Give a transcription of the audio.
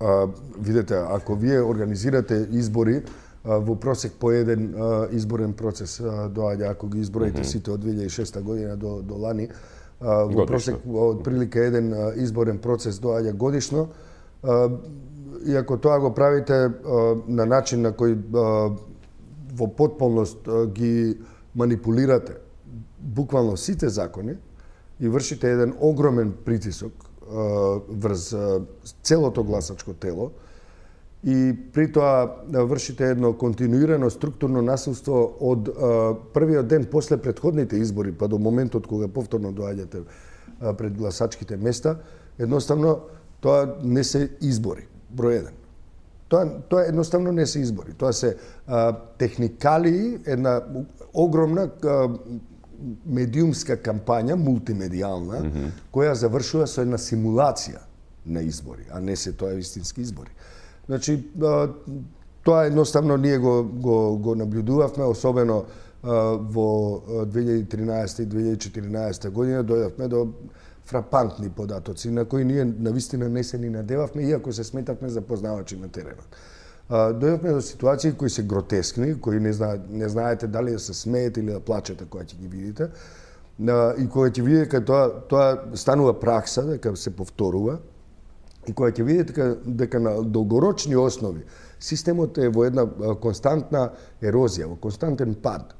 а, видете, ако вие организирате избори, а, во просек по еден а, изборен процес а, доаѓа, ако ги изброите mm -hmm. сите од 2006 година до, до лани, а, во годишно. просек од прилика еден а, изборен процес доаѓа годишно, а, и ако тоа го правите а, на начин на кој а, во потполност а, ги манипулирате буквално сите закони и вршите еден огромен притисок врз целото гласачко тело и при тоа вршите едно континуирано структурно насилство од првиот ден после предходните избори па до моментот кога повторно доаѓате пред гласачките места, едноставно тоа не се избори, број еден. Тоа, тоа едноставно не се избори. Тоа се а, техникали, една огромна а, медиумска кампања, мултимедијална, mm -hmm. која завршува со една симулација на избори, а не се тоа вистински избори. Значи, тоа едноставно ние го, го, го наблюдувавме, особено во 2013 и 2014 година дојдовме до фрапантни податоци на кои ние навистина не се ни надевавме, иако се сметавме за познавачи на теренот дојдовме до ситуации кои се гротескни, кои не, зна, не знаете дали да се смеете или да плачете кога ќе ги видите, и кога ќе видите дека тоа, тоа станува пракса, дека се повторува, и кога ќе видите дека, дека на долгорочни основи системот е во една константна ерозија, во константен пад,